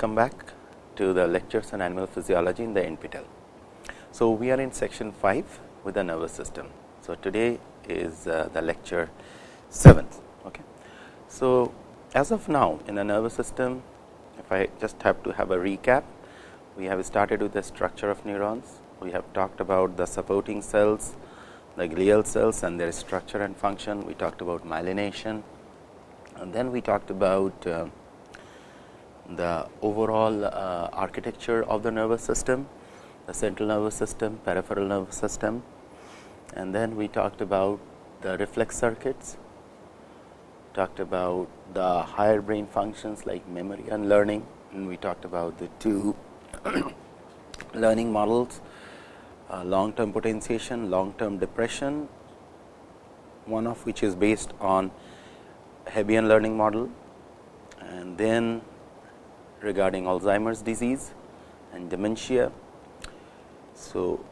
welcome back to the lectures on animal physiology in the NPTEL. So, we are in section 5 with the nervous system. So, today is uh, the lecture 7. Okay. So, as of now in the nervous system, if I just have to have a recap, we have started with the structure of neurons, we have talked about the supporting cells, the glial cells and their structure and function, we talked about myelination and then we talked about uh, the overall uh, architecture of the nervous system, the central nervous system, peripheral nervous system. And then we talked about the reflex circuits, talked about the higher brain functions like memory and learning and we talked about the two learning models, uh, long term potentiation, long term depression, one of which is based on Hebbian learning model. And then regarding Alzheimer's disease and dementia. So,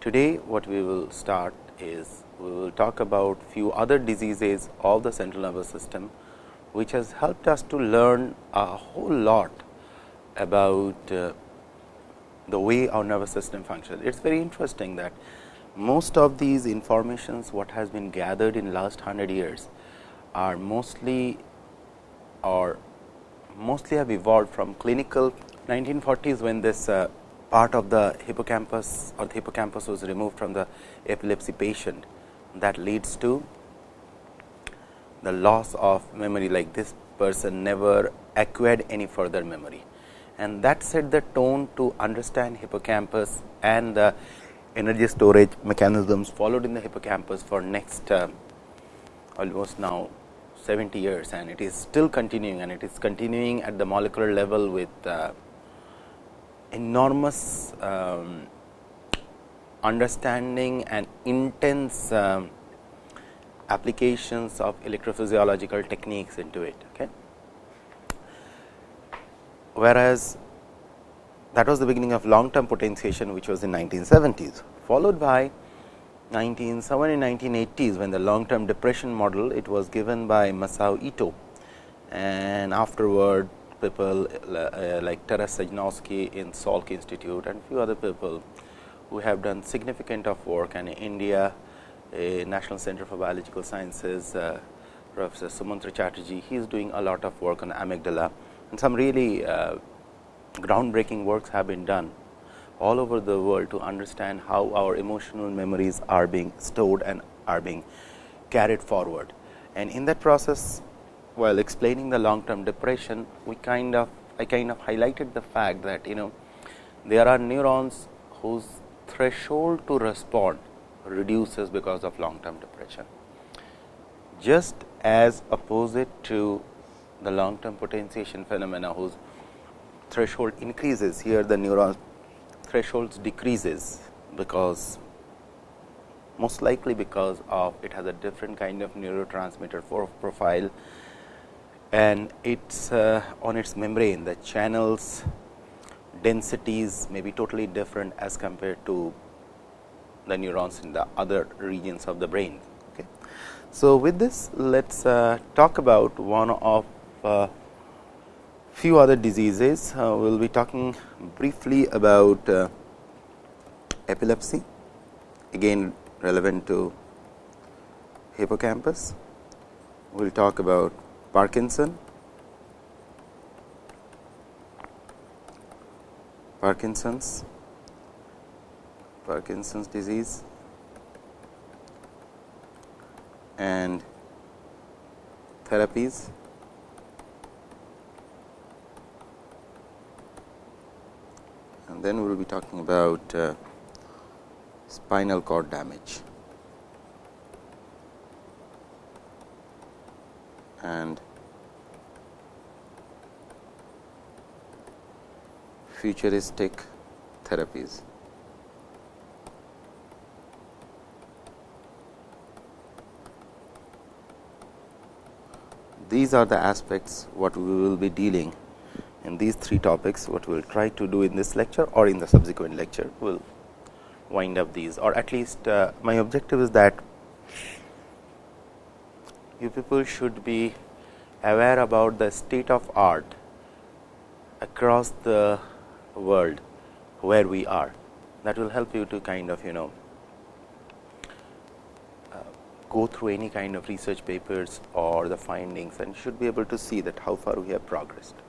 today what we will start is we will talk about few other diseases of the central nervous system, which has helped us to learn a whole lot about uh, the way our nervous system functions. It is very interesting that most of these informations what has been gathered in last 100 years are mostly or mostly have evolved from clinical. 1940s when this uh, part of the hippocampus or the hippocampus was removed from the epilepsy patient that leads to the loss of memory. Like this person never acquired any further memory. And that set the tone to understand hippocampus and the energy storage mechanisms followed in the hippocampus for next uh, almost now 70 years and it is still continuing and it is continuing at the molecular level with uh, enormous um, understanding and intense um, applications of electrophysiological techniques into it. Okay. Whereas, that was the beginning of long term potentiation which was in 1970s followed by 1970 in 1980s when the long term depression model it was given by Masao Ito. And afterward people uh, like Taras Sejnowski in Salk Institute and few other people who have done significant of work. And in India National Center for Biological Sciences uh, Professor Sumantra Chattarji he is doing a lot of work on amygdala. And some really uh, groundbreaking works have been done all over the world to understand how our emotional memories are being stored and are being carried forward. And in that process, while explaining the long term depression, we kind of I kind of highlighted the fact that you know there are neurons whose threshold to respond reduces because of long term depression. Just as opposite to the long term potentiation phenomena whose threshold increases here the neuron thresholds decreases because most likely because of it has a different kind of neurotransmitter profile and it's uh, on its membrane the channels densities may be totally different as compared to the neurons in the other regions of the brain. Okay. So, with this let us uh, talk about one of uh, few other diseases. Uh, we will be talking briefly about uh, epilepsy, again relevant to hippocampus. We will talk about Parkinson, Parkinson's, Parkinson's disease. And therapies and then we will be talking about uh, spinal cord damage and futuristic therapies. These are the aspects what we will be dealing in these three topics what we will try to do in this lecture or in the subsequent lecture we will wind up these or at least uh, my objective is that you people should be aware about the state of art across the world where we are that will help you to kind of you know uh, go through any kind of research papers or the findings and should be able to see that how far we have progressed.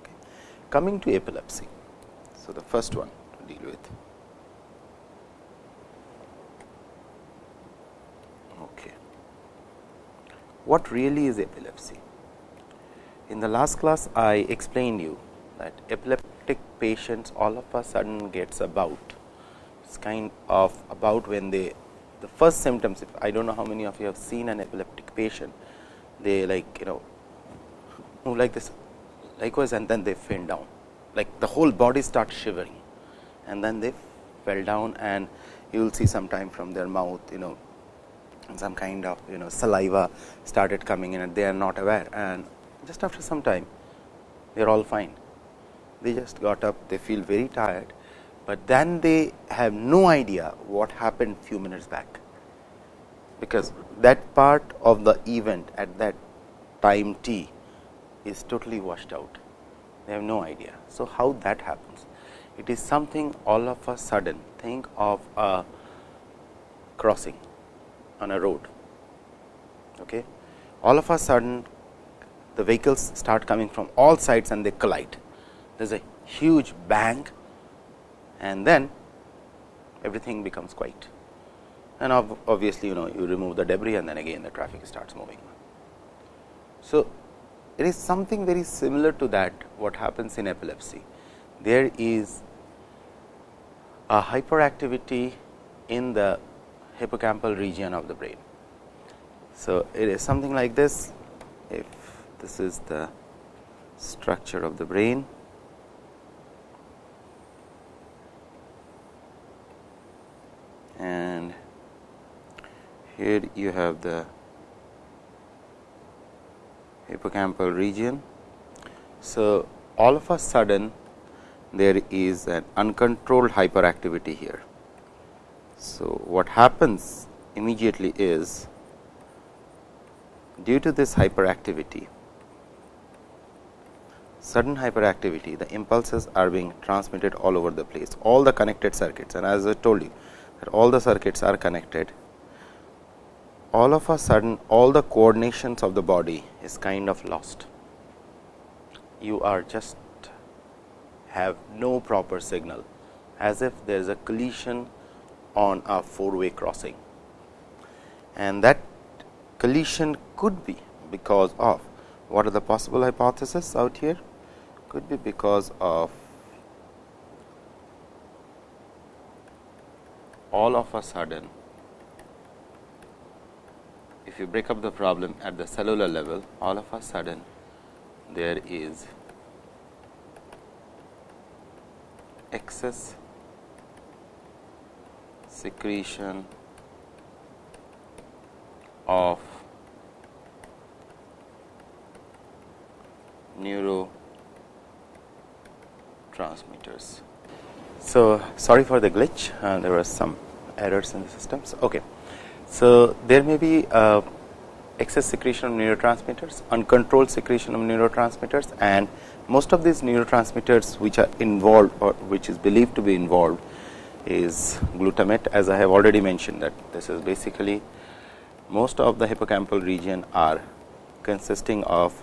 Coming to epilepsy. So, the first one to deal with. Okay. What really is epilepsy? In the last class, I explained you that epileptic patients all of a sudden gets about. It's kind of about when they the first symptoms. If I don't know how many of you have seen an epileptic patient, they like you know move like this, likewise, and then they faint down. Like the whole body starts shivering, and then they fell down, and you will see sometime from their mouth, you know, some kind of you know saliva started coming in, and they are not aware, and just after some time, they are all fine. They just got up, they feel very tired, but then they have no idea what happened few minutes back, because that part of the event at that time t is totally washed out. They have no idea. So, how that happens? It is something all of a sudden think of a crossing on a road. Okay. All of a sudden the vehicles start coming from all sides and they collide there is a huge bang and then everything becomes quiet and obviously you know you remove the debris and then again the traffic starts moving. So, it is something very similar to that what happens in epilepsy. There is a hyperactivity in the hippocampal region of the brain. So, it is something like this if this is the structure of the brain and here you have the hippocampal region. So, all of a sudden there is an uncontrolled hyperactivity here. So, what happens immediately is due to this hyperactivity sudden hyperactivity the impulses are being transmitted all over the place all the connected circuits and as I told you that all the circuits are connected, all of a sudden all the coordinations of the body is kind of lost. You are just have no proper signal as if there is a collision on a four way crossing and that collision could be because of what are the possible hypotheses out here could be because of all of a sudden if you break up the problem at the cellular level all of a sudden there is excess secretion of neurotransmitters. So, sorry for the glitch uh, there were some errors in the systems. Okay. So, there may be uh, excess secretion of neurotransmitters, uncontrolled secretion of neurotransmitters and most of these neurotransmitters which are involved or which is believed to be involved is glutamate as I have already mentioned that this is basically most of the hippocampal region are consisting of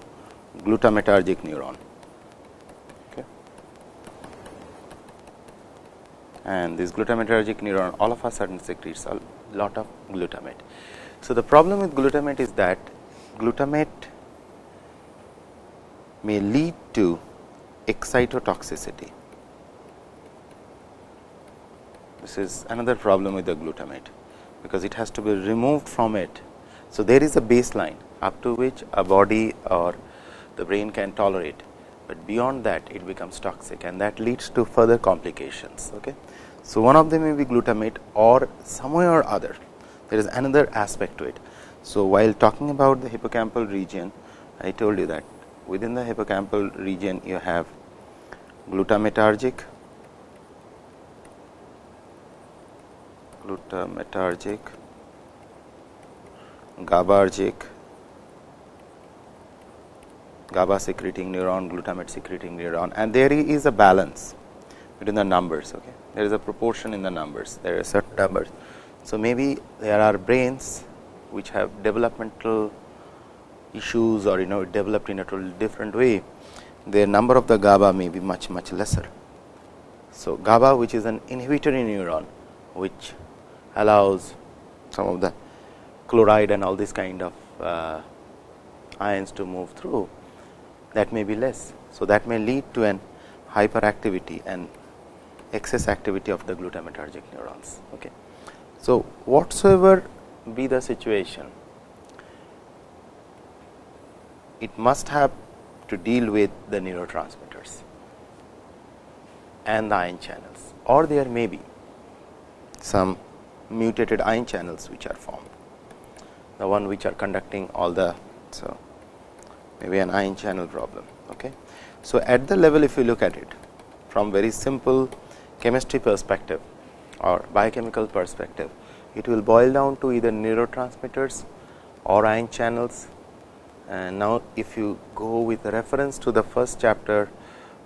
glutamatergic neuron. and this glutamatergic neuron all of a sudden secretes lot of glutamate. So, the problem with glutamate is that glutamate may lead to excitotoxicity. This is another problem with the glutamate, because it has to be removed from it. So, there is a baseline up to which a body or the brain can tolerate, but beyond that it becomes toxic and that leads to further complications. Okay. So, one of them may be glutamate or some way or other there is another aspect to it. So, while talking about the hippocampal region I told you that within the hippocampal region you have glutamatergic, glutamatergic, GABAergic GABA secreting neuron, glutamate secreting neuron and there is a balance between the numbers. Okay. There is a proportion in the numbers, there are certain numbers. So, maybe there are brains which have developmental issues or you know developed in a totally different way, the number of the GABA may be much much lesser. So, GABA which is an inhibitory neuron which allows some of the chloride and all this kind of uh, ions to move through that may be less. So, that may lead to an hyperactivity and excess activity of the glutamatergic neurons. Okay. So, whatsoever be the situation, it must have to deal with the neurotransmitters and the ion channels or there may be some mutated ion channels which are formed, the one which are conducting all the. So, maybe an ion channel problem. Okay. So, at the level if you look at it from very simple chemistry perspective or biochemical perspective, it will boil down to either neurotransmitters or ion channels. And now, if you go with reference to the first chapter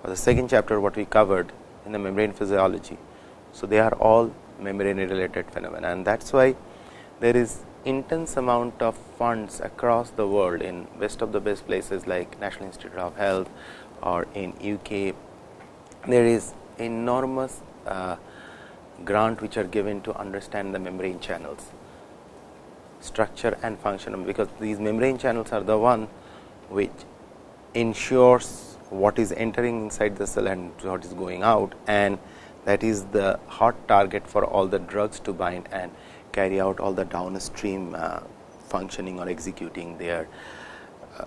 or the second chapter what we covered in the membrane physiology. So, they are all membrane related phenomena and that is why there is intense amount of funds across the world in best of the best places like National Institute of Health or in UK. There is enormous grant which are given to understand the membrane channels structure and function because these membrane channels are the one which ensures what is entering inside the cell and what is going out and that is the hot target for all the drugs to bind and carry out all the downstream uh, functioning or executing their uh,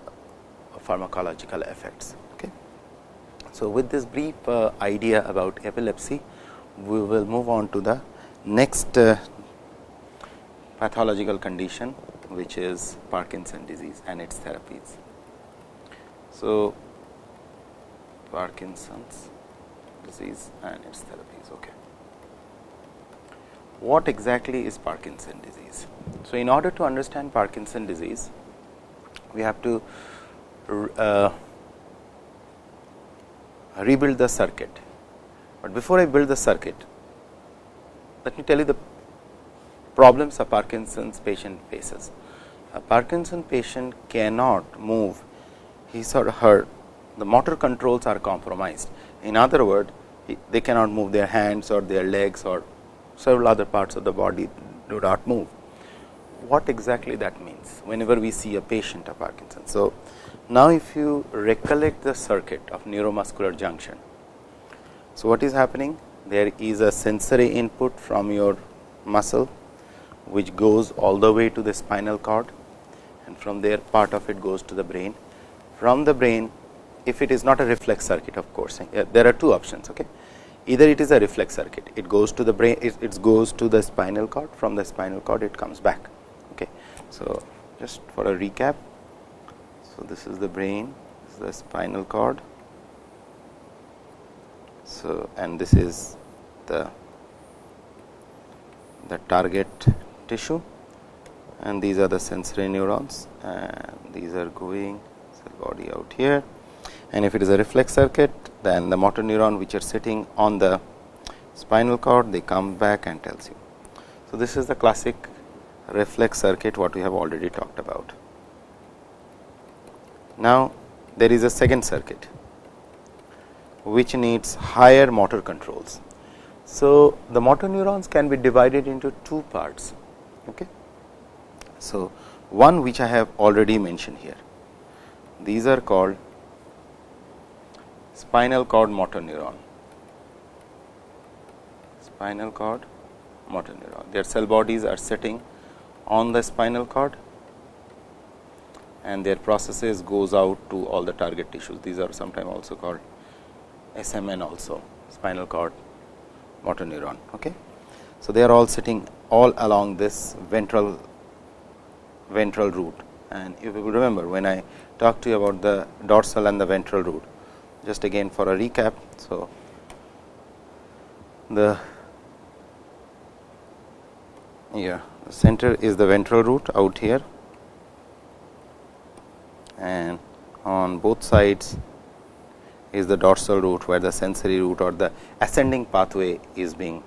pharmacological effects. Okay. So, with this brief uh, idea about epilepsy, we will move on to the next uh, pathological condition which is Parkinson disease and its therapies. So, Parkinson's disease and its therapies. Okay. What exactly is Parkinson disease? So, in order to understand Parkinson disease, we have to uh, rebuild the circuit but before I build the circuit, let me tell you the problems a Parkinson's patient faces. A Parkinson patient cannot move his or her, the motor controls are compromised. In other words, they cannot move their hands or their legs or several other parts of the body do not move. What exactly that means whenever we see a patient of Parkinson. So, now if you recollect the circuit of neuromuscular junction, so, what is happening? There is a sensory input from your muscle, which goes all the way to the spinal cord and from there part of it goes to the brain. From the brain, if it is not a reflex circuit of course, eh, there are two options. Okay? Either it is a reflex circuit, it goes to the brain, it, it goes to the spinal cord, from the spinal cord it comes back. Okay? So, just for a recap, so this is the brain, this is the spinal cord, so, and this is the the target tissue and these are the sensory neurons and these are going cell body out here and if it is a reflex circuit then the motor neuron which are sitting on the spinal cord they come back and tells you. So, this is the classic reflex circuit what we have already talked about. Now, there is a second circuit which needs higher motor controls. So, the motor neurons can be divided into two parts. Okay. So, one which I have already mentioned here, these are called spinal cord motor neuron, spinal cord motor neuron. Their cell bodies are sitting on the spinal cord and their processes goes out to all the target tissues. These are sometimes also called SMN also spinal cord motor neuron. Okay. So, they are all sitting all along this ventral ventral root and if you remember when I talked to you about the dorsal and the ventral root just again for a recap. So, the yeah the center is the ventral root out here and on on both sides is the dorsal root where the sensory root or the ascending pathway is being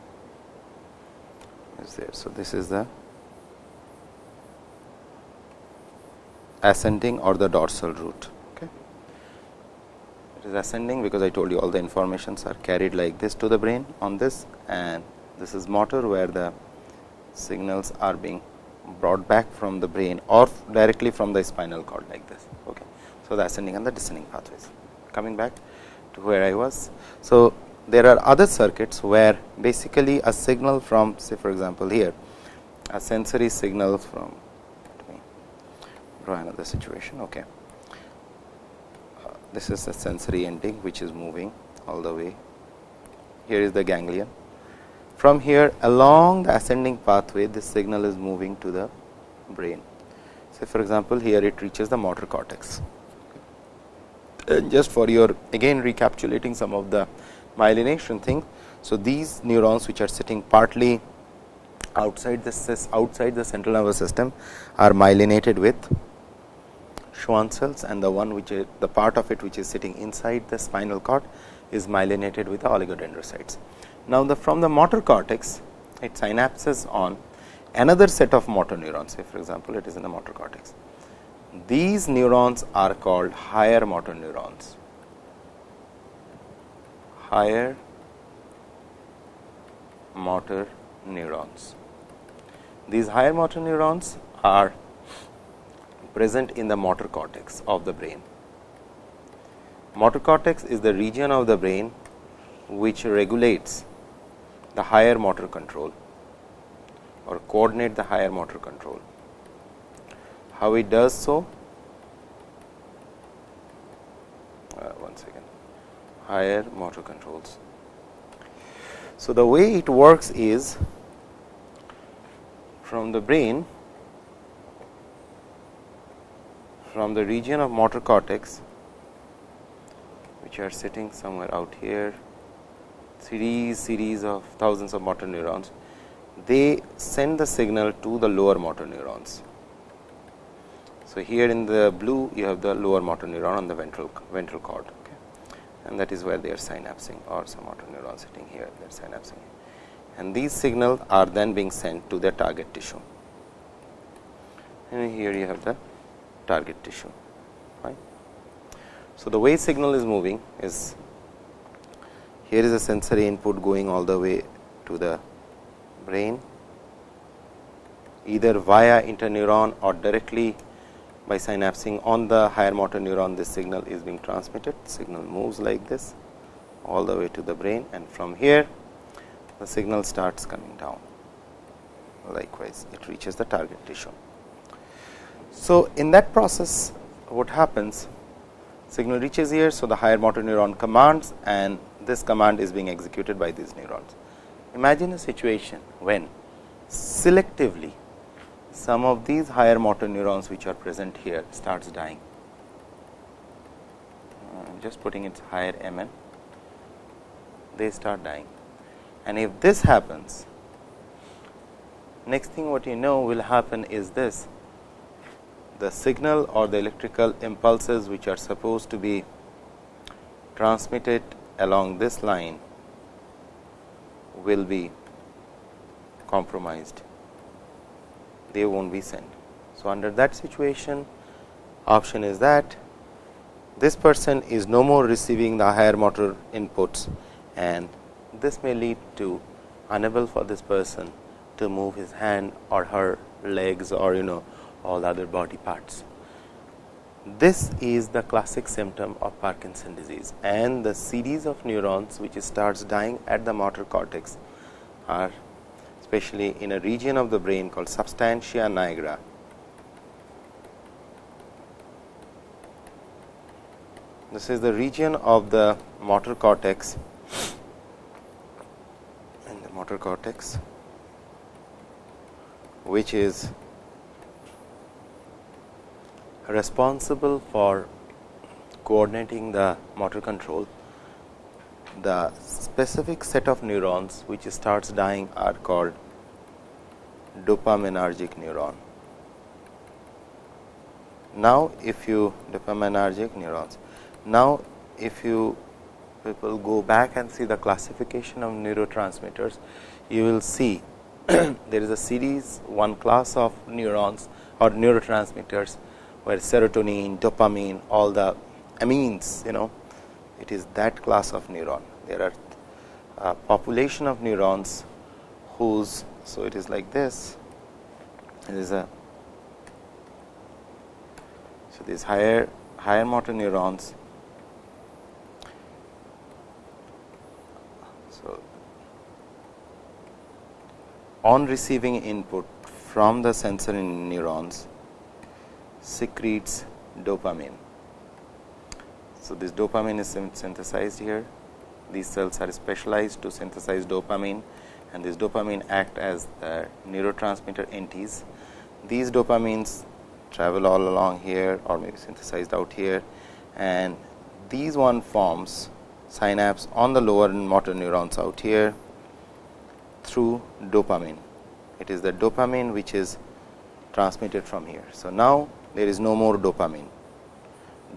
is there. So, this is the ascending or the dorsal root. Okay. It is ascending because I told you all the informations are carried like this to the brain on this and this is motor where the signals are being brought back from the brain or directly from the spinal cord like this. Okay. So, the ascending and the descending pathways coming back where I was. So, there are other circuits where basically a signal from say for example, here a sensory signal from let me draw another situation. Okay. Uh, this is a sensory ending which is moving all the way. Here is the ganglion. From here along the ascending pathway this signal is moving to the brain. Say for example, here it reaches the motor cortex. And just for your again recapitulating some of the myelination thing. So, these neurons which are sitting partly outside the outside the central nervous system are myelinated with Schwann cells and the one which is the part of it which is sitting inside the spinal cord is myelinated with the oligodendrocytes. Now, the from the motor cortex it synapses on another set of motor neurons say for example, it is in the motor cortex. These neurons are called higher motor neurons higher motor neurons. These higher motor neurons are present in the motor cortex of the brain. Motor cortex is the region of the brain which regulates the higher motor control or coordinate the higher motor control. How it does so? Uh, one second higher motor controls. So, the way it works is from the brain from the region of motor cortex which are sitting somewhere out here series series of thousands of motor neurons they send the signal to the lower motor neurons. So, here in the blue you have the lower motor neuron on the ventral ventral cord and that is where they are synapsing or some motor neuron sitting here they are synapsing. And these signals are then being sent to the target tissue. And here you have the target tissue right. So, the way signal is moving is here is a sensory input going all the way to the brain either via interneuron or directly by synapsing on the higher motor neuron this signal is being transmitted signal moves like this all the way to the brain and from here the signal starts coming down likewise it reaches the target tissue. So, in that process what happens signal reaches here. So, the higher motor neuron commands and this command is being executed by these neurons. Imagine a situation when selectively some of these higher motor neurons which are present here starts dying. Uh, I am just putting its higher MN, they start dying. And if this happens, next thing what you know will happen is this, the signal or the electrical impulses which are supposed to be transmitted along this line will be compromised they not be sent. So, under that situation option is that this person is no more receiving the higher motor inputs and this may lead to unable for this person to move his hand or her legs or you know all other body parts. This is the classic symptom of Parkinson disease and the series of neurons which starts dying at the motor cortex are especially in a region of the brain called substantia nigra. This is the region of the motor cortex and the motor cortex which is responsible for coordinating the motor control the specific set of neurons which starts dying are called dopaminergic neuron. now if you dopaminergic neurons. Now if you people go back and see the classification of neurotransmitters, you will see there is a series one class of neurons or neurotransmitters where serotonin, dopamine, all the amines, you know, it is that class of neuron. There are a population of neurons whose, so it is like this, it is a, so these higher, higher motor neurons, so on receiving input from the sensory neurons secretes dopamine. So, this dopamine is synthesized here. These cells are specialized to synthesize dopamine and this dopamine act as the neurotransmitter entities. These dopamines travel all along here or maybe synthesized out here and these one forms synapse on the lower motor neurons out here through dopamine. It is the dopamine which is transmitted from here. So, now there is no more dopamine,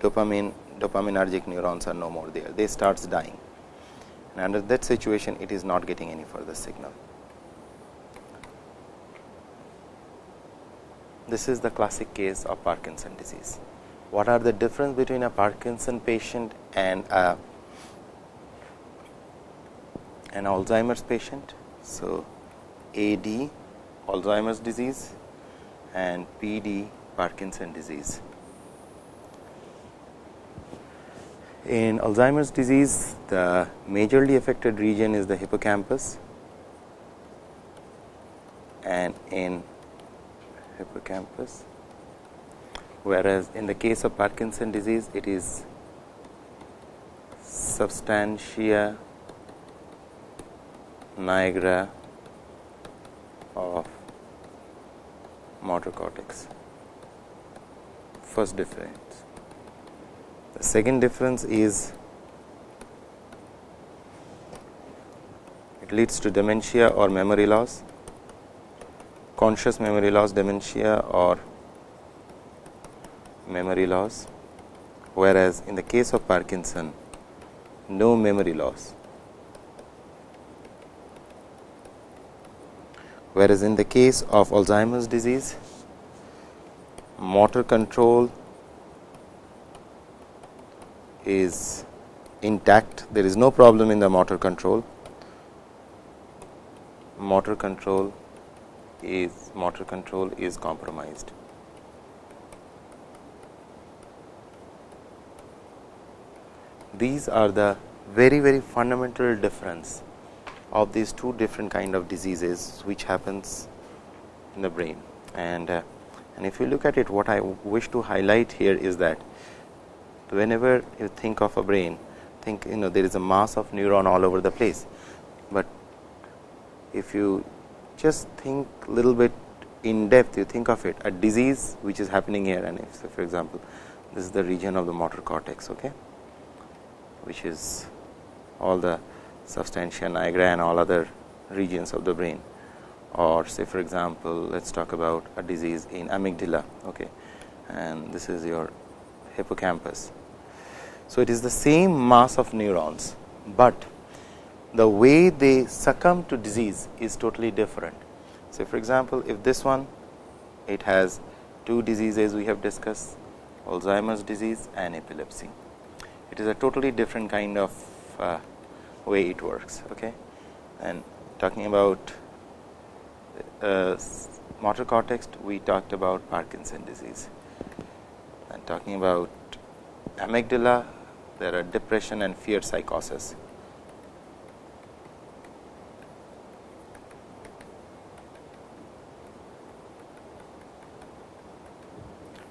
dopamine dopaminergic neurons are no more there, they starts dying and under that situation it is not getting any further signal. This is the classic case of Parkinson disease. What are the difference between a Parkinson patient and a, an Alzheimer's patient? So, AD Alzheimer's disease and PD Parkinson disease. In Alzheimer's disease, the majorly affected region is the hippocampus and in hippocampus, whereas in the case of Parkinson disease, it is substantia nigra of motor cortex. First difference. Second difference is it leads to dementia or memory loss, conscious memory loss, dementia or memory loss, whereas in the case of Parkinson, no memory loss. whereas in the case of Alzheimer's disease, motor control is intact, there is no problem in the motor control, motor control is motor control is compromised. These are the very very fundamental difference of these two different kind of diseases which happens in the brain. And uh, and if you look at it what I wish to highlight here is that whenever you think of a brain think you know there is a mass of neuron all over the place, but if you just think little bit in depth you think of it a disease which is happening here and if so for example, this is the region of the motor cortex okay, which is all the substantia nigra and all other regions of the brain or say for example, let us talk about a disease in amygdala okay, and this is your hippocampus. So, it is the same mass of neurons, but the way they succumb to disease is totally different. Say for example, if this one it has two diseases we have discussed Alzheimer's disease and epilepsy. It is a totally different kind of uh, way it works. Okay? And talking about uh, motor cortex, we talked about Parkinson disease. And talking about amygdala, there are depression and fear psychosis.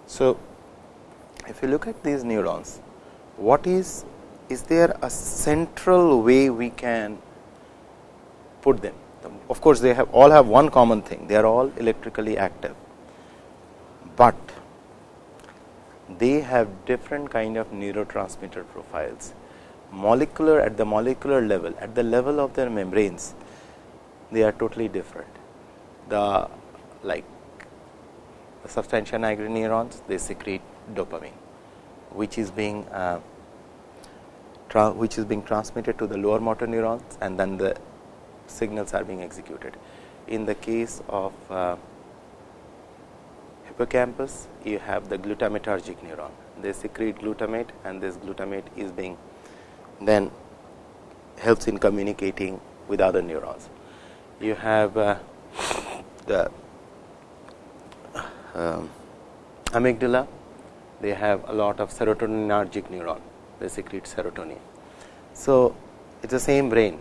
So, if you look at these neurons, what is is there a central way we can put them? Of course, they have all have one common thing, they are all electrically active, but they have different kind of neurotransmitter profiles. Molecular at the molecular level, at the level of their membranes, they are totally different. The like the substantia nigra neurons, they secrete dopamine, which is being uh, which is being transmitted to the lower motor neurons and then the signals are being executed. In the case of uh, hippocampus, you have the glutamatergic neuron. They secrete glutamate and this glutamate is being then helps in communicating with other neurons. You have uh, the um, amygdala, they have a lot of serotoninergic neuron, they secrete serotonin. So, it is the same brain,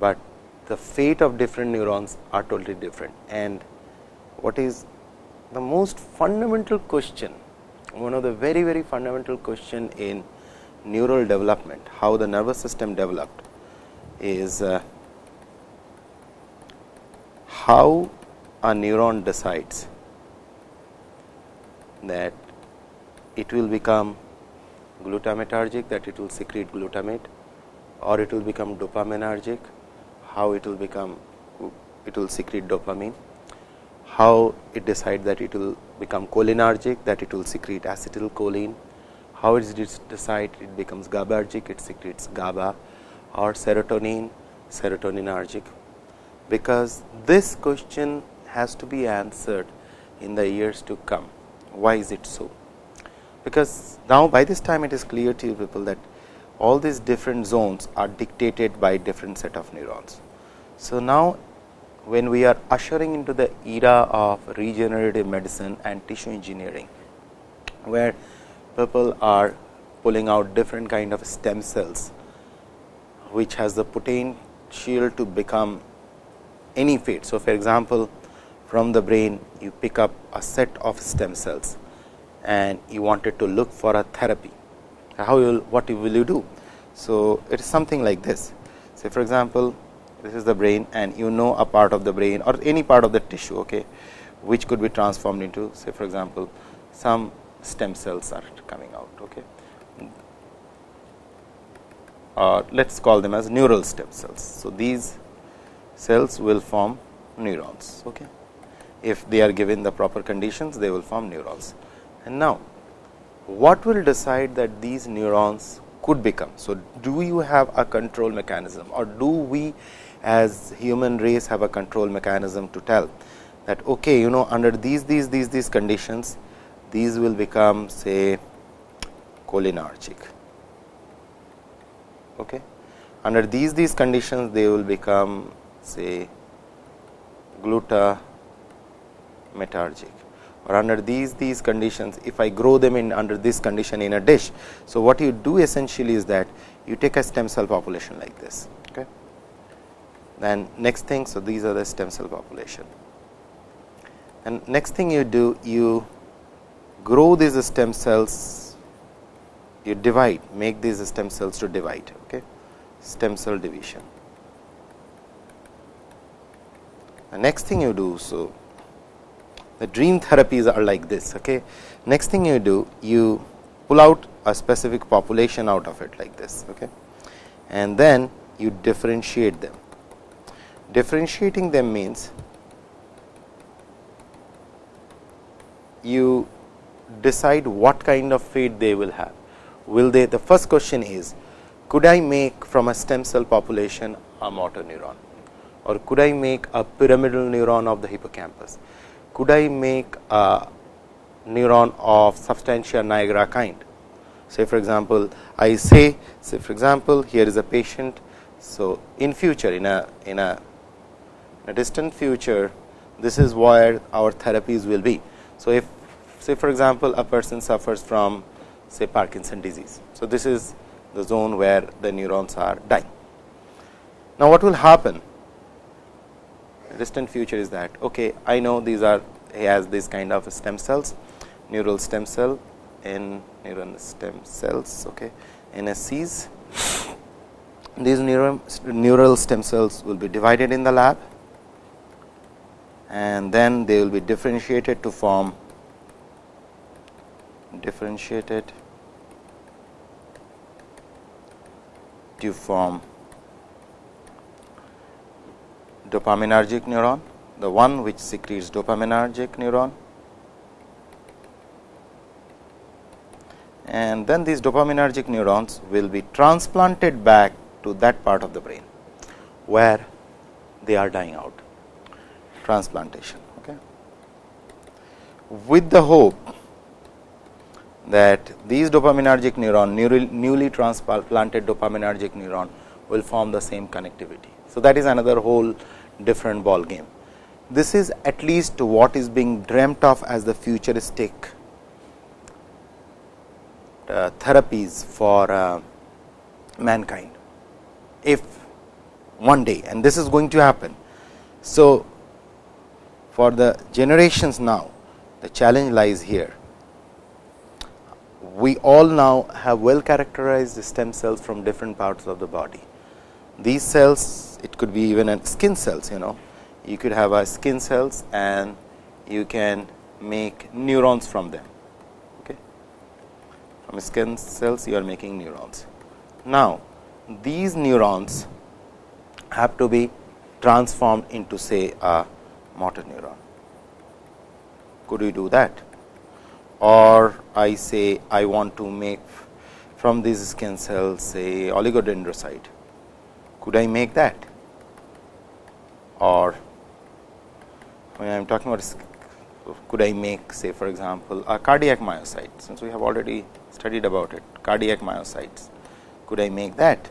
but the fate of different neurons are totally different and what is the most fundamental question, one of the very very fundamental question in neural development, how the nervous system developed is uh, how a neuron decides that it will become glutamatergic that it will secrete glutamate or it will become dopaminergic how it will become it will secrete dopamine how it decides that it will become cholinergic that it will secrete acetylcholine how it decide it becomes GABAergic it secretes GABA or serotonin serotoninergic because this question has to be answered in the years to come. Why is it so? Because now by this time it is clear to you people that all these different zones are dictated by different set of neurons. So, now when we are ushering into the era of regenerative medicine and tissue engineering, where people are pulling out different kind of stem cells, which has the potential to become any fate. So, for example, from the brain you pick up a set of stem cells and you wanted to look for a therapy. How will what will you do? So, it is something like this. Say for example, this is the brain and you know a part of the brain or any part of the tissue okay, which could be transformed into say for example, some stem cells are coming out. Okay. Uh, let us call them as neural stem cells. So, these cells will form neurons. Okay. If they are given the proper conditions, they will form neurons. And now, what will decide that these neurons could become? So, do you have a control mechanism or do we as human race have a control mechanism to tell that okay, you know under these these these these conditions these will become say cholinergic. Okay. Under these these conditions they will become say glutamatergic or under these these conditions if I grow them in under this condition in a dish. So, what you do essentially is that you take a stem cell population like this then next thing. So, these are the stem cell population. And next thing you do you grow these stem cells you divide make these stem cells to divide okay? Stem cell division. The next thing you do so the dream therapies are like this okay? Next thing you do you pull out a specific population out of it like this okay? And then you differentiate them differentiating them means you decide what kind of fate they will have will they the first question is could i make from a stem cell population a motor neuron or could I make a pyramidal neuron of the hippocampus? Could I make a neuron of substantia nigra kind? Say for example, I say say for example, here is a patient. So, in future in a in a, a distant future this is where our therapies will be. So, if say for example, a person suffers from say Parkinson disease. So, this is the zone where the neurons are dying. Now, what will happen distant future is that okay I know these are he has this kind of stem cells neural stem cell in neural stem cells okay NSCs these neural stem cells will be divided in the lab and then they will be differentiated to form differentiated to form dopaminergic neuron, the one which secretes dopaminergic neuron. And then these dopaminergic neurons will be transplanted back to that part of the brain, where they are dying out transplantation. Okay. With the hope that these dopaminergic neuron, newly transplanted dopaminergic neuron will form the same connectivity. So, that is another whole different ball game. This is at least what is being dreamt of as the futuristic uh, therapies for uh, mankind. If one day and this is going to happen. So, for the generations now the challenge lies here. We all now have well characterized stem cells from different parts of the body. These cells it could be even skin cells you know you could have a skin cells and you can make neurons from them. Okay. From skin cells you are making neurons. Now, these neurons have to be transformed into say a motor neuron. Could we do that? Or I say I want to make from these skin cells say oligodendrocyte. Could I make that? Or when I am talking about could I make say for example, a cardiac myocyte since we have already studied about it cardiac myocytes. Could I make that?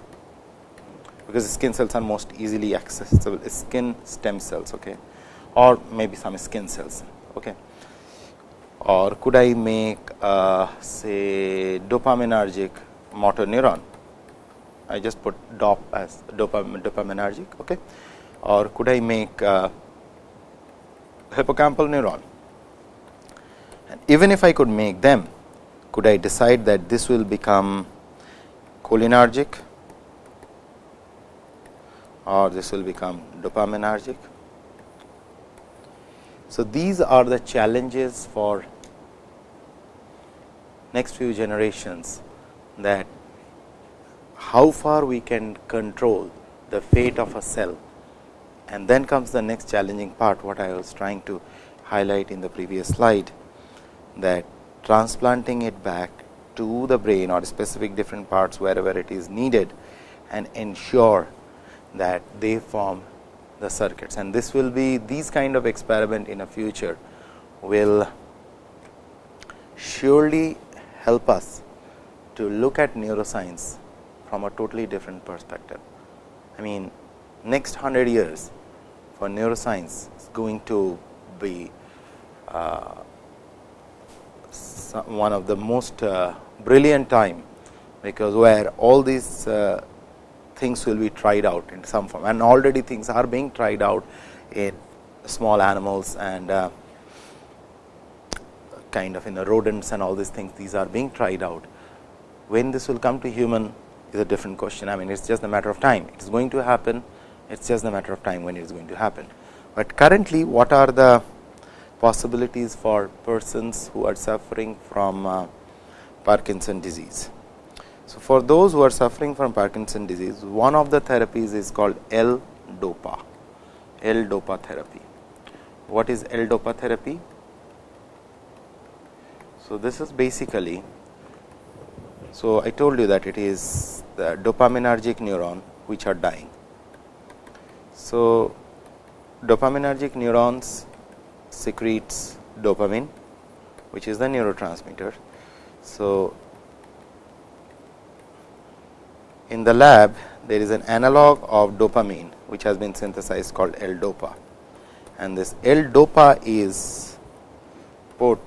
because skin cells are most easily accessible skin stem cells okay or maybe some skin cells. Okay. Or could I make uh, say dopaminergic motor neuron? I just put dop as dopam dopaminergic okay? Or could I make uh, hippocampal neuron? And even if I could make them could I decide that this will become cholinergic? Or this will become dopaminergic. So, these are the challenges for next few generations that how far we can control the fate of a cell. And then comes the next challenging part what I was trying to highlight in the previous slide that transplanting it back to the brain or specific different parts wherever it is needed and ensure that they form the circuits and this will be these kind of experiment in a future will surely help us to look at neuroscience from a totally different perspective. I mean next 100 years for neuroscience is going to be uh, one of the most uh, brilliant time, because where all these uh, things will be tried out in some form and already things are being tried out in small animals and uh, kind of in the rodents and all these things these are being tried out. When this will come to human is a different question. I mean it is just a matter of time it is going to happen it is just a matter of time when it is going to happen. But currently what are the possibilities for persons who are suffering from uh, Parkinson disease. So, for those who are suffering from Parkinson disease, one of the therapies is called L-DOPA, L-DOPA therapy. What is L-DOPA therapy? So, this is basically, so I told you that it is the dopaminergic neuron which are dying. So, dopaminergic neurons secretes dopamine, which is the neurotransmitter. So, in the lab there is an analog of dopamine which has been synthesized called L-DOPA and this L-DOPA is put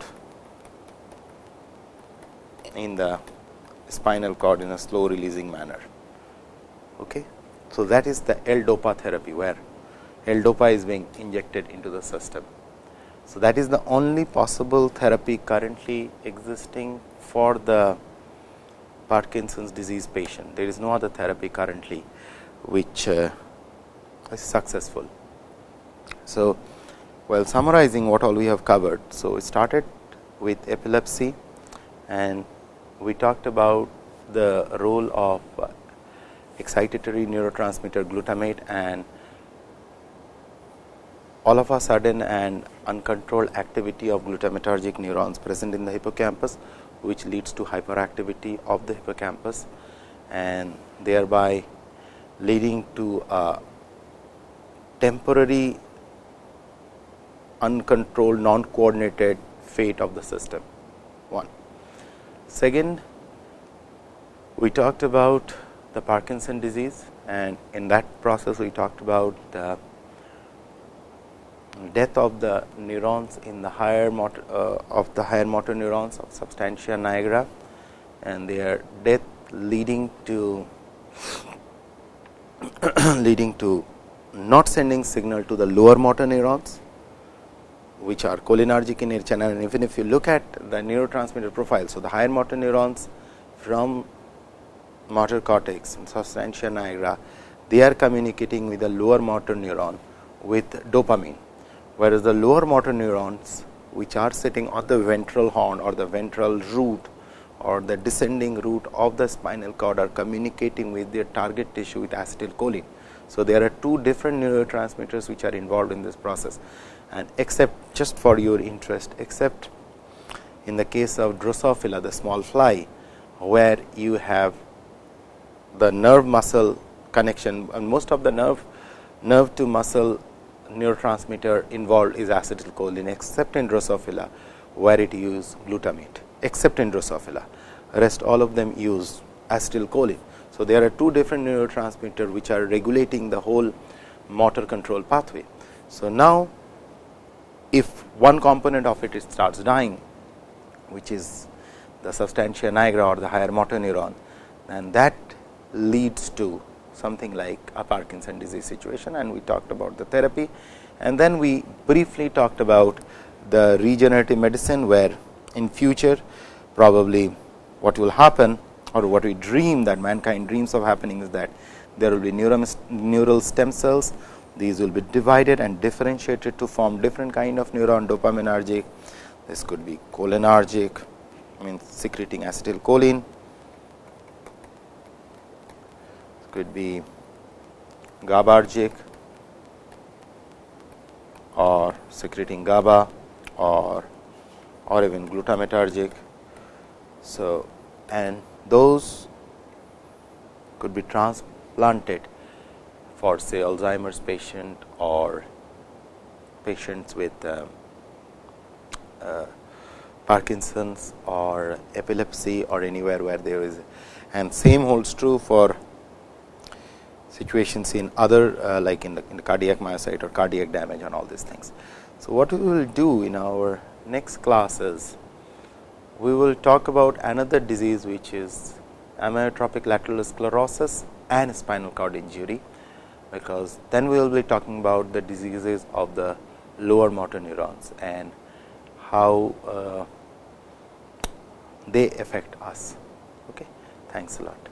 in the spinal cord in a slow releasing manner. Okay. So, that is the L-DOPA therapy where L-DOPA is being injected into the system. So, that is the only possible therapy currently existing for the Parkinson's disease patient. There is no other therapy currently which uh, is successful. So, while summarizing what all we have covered. So, we started with epilepsy and we talked about the role of excitatory neurotransmitter glutamate and all of a sudden and uncontrolled activity of glutamatergic neurons present in the hippocampus which leads to hyperactivity of the hippocampus and thereby leading to a temporary uncontrolled non coordinated fate of the system one. Second, we talked about the Parkinson disease and in that process we talked about the death of the neurons in the higher motor uh, of the higher motor neurons of substantia nigra and their death leading to leading to not sending signal to the lower motor neurons which are cholinergic in nature and even if you look at the neurotransmitter profile. So, the higher motor neurons from motor cortex and substantia nigra they are communicating with the lower motor neuron with dopamine, whereas the lower motor neurons which are sitting on the ventral horn or the ventral root or the descending root of the spinal cord are communicating with their target tissue with acetylcholine. So, there are two different neurotransmitters which are involved in this process and except just for your interest except in the case of Drosophila the small fly where you have the nerve muscle connection and most of the nerve nerve to muscle neurotransmitter involved is acetylcholine except in Drosophila where it use glutamate except in Drosophila rest all of them use acetylcholine. So, there are two different neurotransmitter which are regulating the whole motor control pathway. So, now if one component of it starts dying which is the substantia nigra or the higher motor neuron and that leads to something like a Parkinson disease situation and we talked about the therapy and then we briefly talked about the regenerative medicine where in future probably what will happen or what we dream that mankind dreams of happening is that there will be neural stem cells these will be divided and differentiated to form different kind of neuron dopaminergic. This could be cholinergic, means secreting acetylcholine. Could be GABAergic or secreting GABA or or even glutamatergic. So, and those could be transplanted for say Alzheimer's patient or patients with uh, uh, Parkinson's or epilepsy or anywhere where there is and same holds true for situations in other uh, like in the, in the cardiac myocyte or cardiac damage and all these things. So, what we will do in our next class is we will talk about another disease which is amyotrophic lateral sclerosis and spinal cord injury because then we will be talking about the diseases of the lower motor neurons and how uh, they affect us. Okay. Thanks a lot.